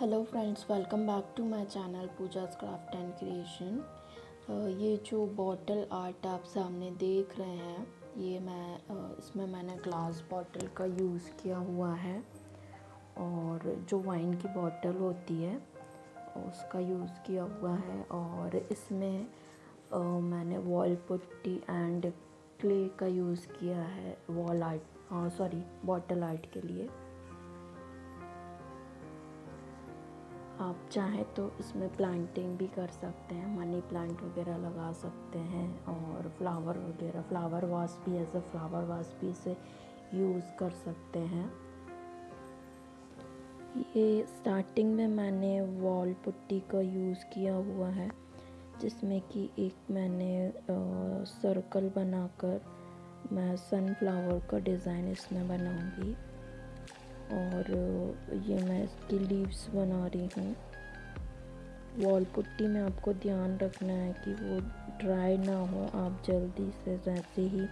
Hello friends welcome back to my channel Pooja's craft and creation ये जो bottle art आप सामने देख रहे हैं, ये मैं इसमें मैंने ग्लास बॉटल का यूज़ किया हुआ है। और जो वाइन की बॉटल होती है, उसका यूज़ किया हुआ है। और इसमें मैंने वॉल पुट्टी एंड क्ले का यूज़ किया है wall art sorry bottle art के लिए। आप चाहें तो इसमें प्लांटिंग भी कर सकते हैं मनी प्लांट वगैरह लगा सकते हैं और फ्लावर वगैरह फ्लावर वास भी एज अ फ्लावर वास भी इसे यूज़ कर सकते हैं। ये स्टार्टिंग में मैंने वॉल पुट्टी का यूज़ किया हुआ है, जिसमें कि एक मैंने सर्कल बनाकर मैं सनफ्लावर का डिज़ाइन इसमें बनाऊँगी। और ये मैं इसकी लीव्स बना रही हूँ। वॉल पुट्टी में आपको ध्यान रखना है कि वो ड्राई ना हो, आप जल्दी से जैसे ही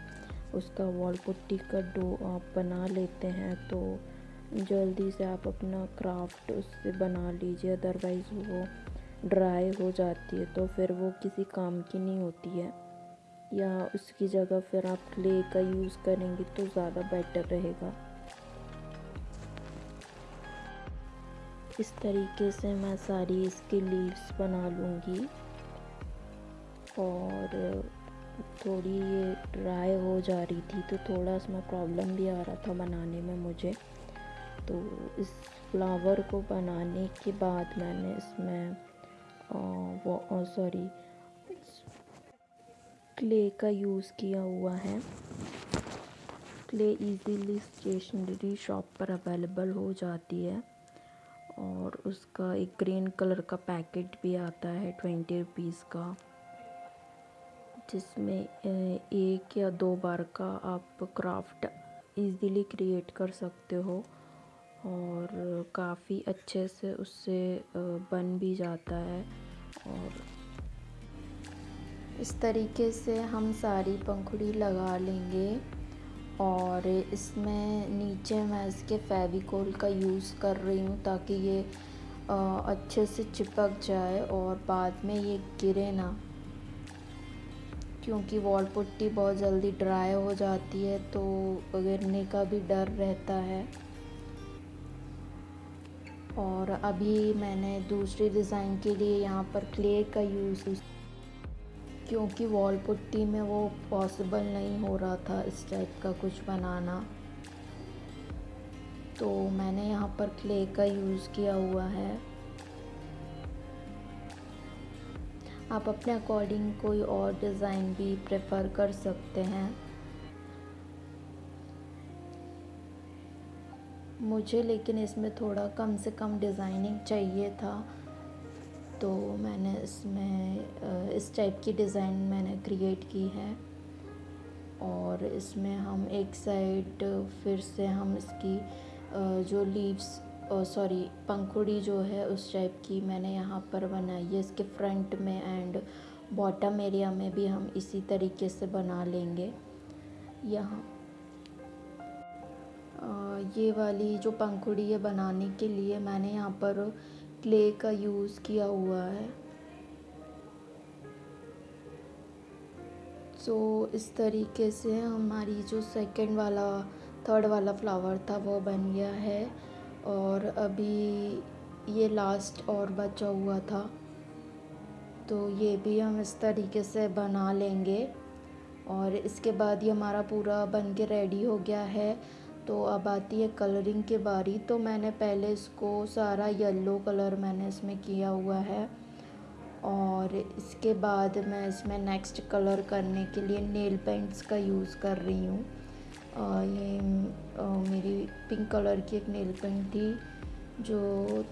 उसका वॉल पुट्टी का डो आप बना लेते हैं तो जल्दी से आप अपना क्राफ्ट उससे बना लीजिए अदरवाइज़ वो ड्राई हो जाती है तो फिर वो किसी काम की नहीं होती है। या उसकी जगह फिर आप क्ले का यूज़ करेंगे तो ज़्यादा बेटर रहेगा। इस तरीके से मैं सारी इसकी लीव्स बना लूँगी? और थोड़ी ये ड्राई हो जा रही थी तो थोड़ा इसमें प्रॉब्लम भी आ रहा था बनाने में मुझे। तो इस फ्लावर को बनाने के बाद मैंने इसमें वो सॉरी, क्ले का यूज़ किया हुआ है। क्ले इजीली स्टेशनरी शॉप पर अवेलेबल हो जाती है। और उसका एक ग्रीन कलर का पैकेट भी आता है ट्वेंटी रुपीज़ का। जिसमें एक या दो बार का आप क्राफ्ट इजीली क्रिएट कर सकते हो और काफ़ी अच्छे से उससे बन भी जाता है और इस तरीके से हम सारी पंखुड़ी लगा लेंगे। और इसमें नीचे मैं इसके फेविकोल का यूज़ कर रही हूँ ताकि ये अच्छे से चिपक जाए और बाद में ये गिरे ना। क्योंकि वॉल पुट्टी बहुत जल्दी ड्राई हो जाती है तो गिरने का भी डर रहता है। और अभी मैंने दूसरी डिज़ाइन के लिए यहाँ पर क्ले का यूज़ क्योंकि वॉल पुट्टी में वो पॉसिबल नहीं हो रहा था इस टाइप का कुछ बनाना। तो मैंने यहाँ पर क्ले का यूज़ किया हुआ है। आप अपने अकॉर्डिंग कोई और डिज़ाइन भी प्रेफर कर सकते हैं। मुझे लेकिन इसमें थोड़ा कम से कम डिज़ाइनिंग चाहिए था। तो मैंने इसमें इस टाइप की डिज़ाइन मैंने क्रिएट की है। और इसमें हम एक साइड फिर से हम इसकी जो लीव्स सॉरी पंखुड़ी जो है उस टाइप की मैंने यहाँ पर बनाई है। इसके फ्रंट में एंड बॉटम एरिया में भी हम इसी तरीके से बना लेंगे। यहाँ ये वाली जो पंखुड़ी है बनाने के लिए मैंने यहाँ पर क्ले का यूज़ किया हुआ है। सो so, इस तरीके से हमारी जो सेकंड वाला थर्ड वाला फ्लावर था वो बन गया है। और अभी ये लास्ट और बचा हुआ था। तो ये भी हम इस तरीके से बना लेंगे। और इसके बाद ये हमारा पूरा बन के रेडी हो गया है। तो अब आती है कलरिंग के बारी तो मैंने पहले इसको सारा येलो कलर मैंने इसमें किया हुआ है। और इसके बाद मैं इसमें नेक्स्ट कलर करने के लिए नेल पेंट्स का यूज़ कर रही हूँ। ये आ, मेरी पिंक कलर की एक नेल पेंट थी जो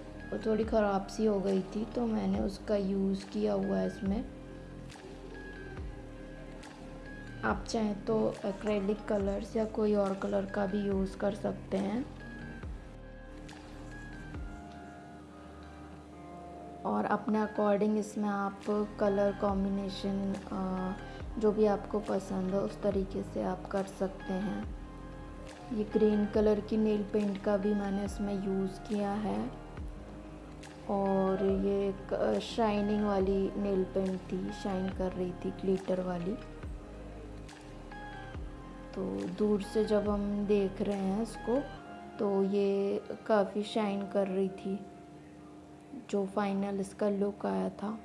थोड़ी ख़राब सी हो गई थी तो मैंने उसका यूज़ किया हुआ है इसमें। आप चाहें तो एक्रेलिक कलर्स या कोई और कलर का भी यूज़ कर सकते हैं। और अपने अकॉर्डिंग इसमें आप कलर कॉम्बिनेशन जो भी आपको पसंद हो, उस तरीके से आप कर सकते हैं। ये ग्रीन कलर की नेल पेंट का भी मैंने इसमें यूज़ किया है। और ये शाइनिंग वाली नेल पेंट थी शाइन कर रही थी ग्लिटर वाली। तो दूर से जब हम देख रहे हैं इसको तो ये काफ़ी शाइन कर रही थी जो फाइनल इसका लुक आया था।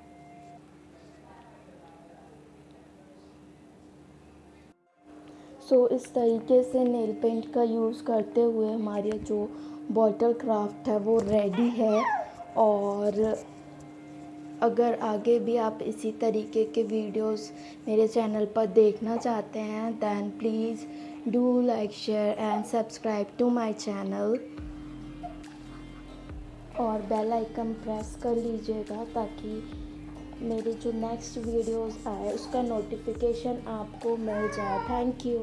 सो so, इस तरीके से नेल पेंट का यूज़ करते हुए हमारे जो बॉटल क्राफ्ट है वो रेडी है और अगर आगे भी आप इसी तरीके के वीडियोस मेरे चैनल पर देखना चाहते हैं then please do like share and subscribe to my channel और बेल आइकन प्रेस कर लीजिएगा ताकि मेरे जो नेक्स्ट वीडियोस आए, उसका नोटिफिकेशन आपको मिल जाए। Thank you